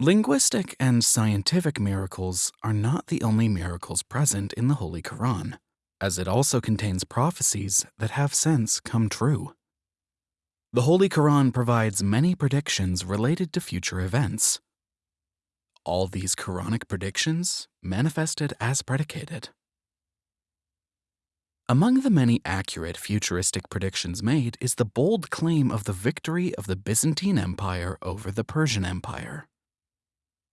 Linguistic and scientific miracles are not the only miracles present in the Holy Quran, as it also contains prophecies that have since come true. The Holy Quran provides many predictions related to future events. All these Quranic predictions manifested as predicated. Among the many accurate futuristic predictions made is the bold claim of the victory of the Byzantine Empire over the Persian Empire.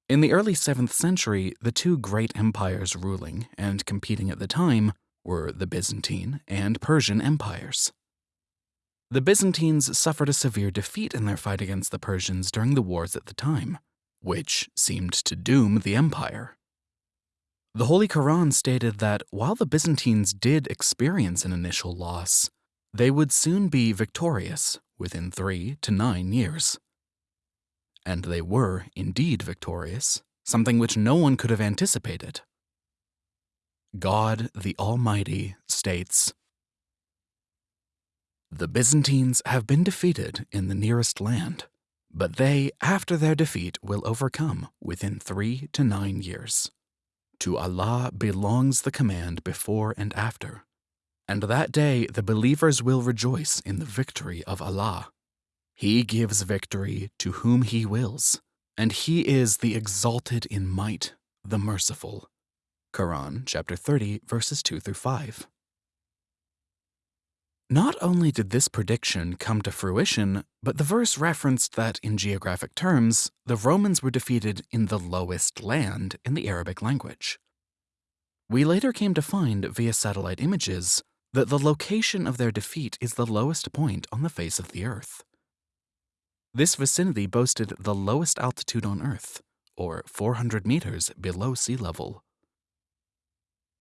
In the early 7th century, the two great empires ruling and competing at the time were the Byzantine and Persian empires. The Byzantines suffered a severe defeat in their fight against the Persians during the wars at the time, which seemed to doom the empire. The Holy Quran stated that while the Byzantines did experience an initial loss, they would soon be victorious within three to nine years and they were indeed victorious, something which no one could have anticipated. God the Almighty states, The Byzantines have been defeated in the nearest land, but they, after their defeat, will overcome within three to nine years. To Allah belongs the command before and after, and that day the believers will rejoice in the victory of Allah. He gives victory to whom he wills, and he is the exalted in might, the merciful. Quran chapter 30 verses 2 through 5. Not only did this prediction come to fruition, but the verse referenced that in geographic terms, the Romans were defeated in the lowest land in the Arabic language. We later came to find via satellite images that the location of their defeat is the lowest point on the face of the earth. This vicinity boasted the lowest altitude on Earth, or 400 meters below sea level.